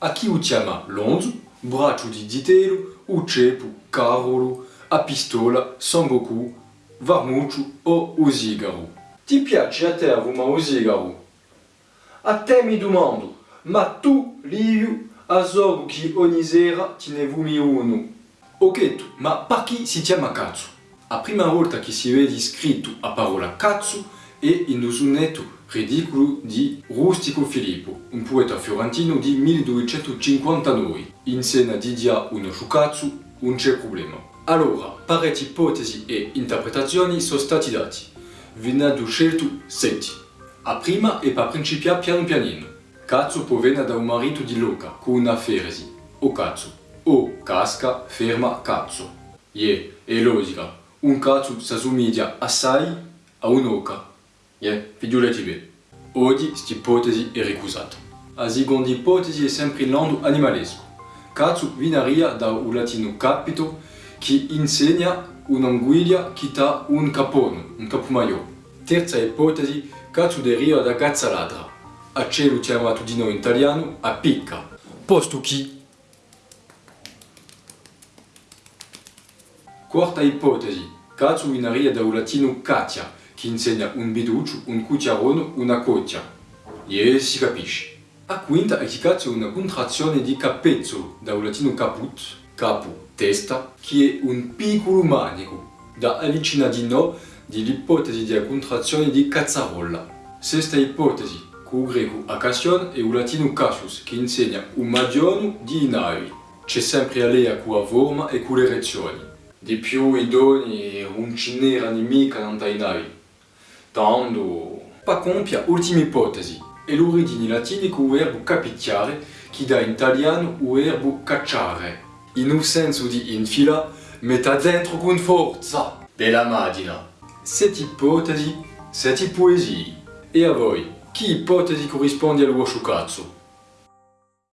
Aqui chama Lonzo, braço de ditelo, o chepo, carolo, a pistola, sangoku, varmucho ou o zigarro. Ti piace a tervuma o A Até me domando, ma tu, livio a zorgo que onizera tinevumi uno. Ok, ma para que se chama katsu? A prima volta que se vede escrito a palavra katsu è in un sonetto ridicolo di Rustico Filippo, un poeta fiorentino di 1259. In scena di dia uno sciucazzo, non c'è problema. Allora, parecchie ipotesi e interpretazioni sono stati dati. Ve ne ho scelto 7. A prima è per principiare piano pianino. Cazzo proviene da un marito di Loca con una feresi, o cazzo, o casca, ferma, cazzo. Yeah, è logica, un cazzo si assomiglia assai a un'oca. Yeah, figliolati bene. Oggi questa ipotesi è ricusata. La seconda ipotesi è sempre in lando animalesco. Cazzo viene da un latino capito che insegna un'anguiglia che ha un capone, un capomaio. Terza ipotesi, cazzo deriva da cazza ladra. A cielo chiamato di noi in italiano a picca. Posto chi? Quarta ipotesi, cazzo viene da un latino catia, che insegna un biduccio, un cucciarone, una coccia. E si capisce. A quinta è è una contrazione di capezzolo, da un latino caput, capo, testa, che è un piccolo manico, da avvicina di no dell'ipotesi di contrazione di cazzarolla. Sesta ipotesi, con greco acasion e il latino cassius, che insegna un magione di navi. C'è sempre a con la forma e con le reazioni. Di più i doni un cinera nemica non dai navi. Tanto... Pa compia ultima ipotesi, è l'origine latina con verbo capicciare che in italiano il verbo cacciare. In un senso di infila, metta dentro con forza. Bella macchina. Sette ipotesi, sette poesie. E a voi, che ipotesi corrisponde al vostro cazzo?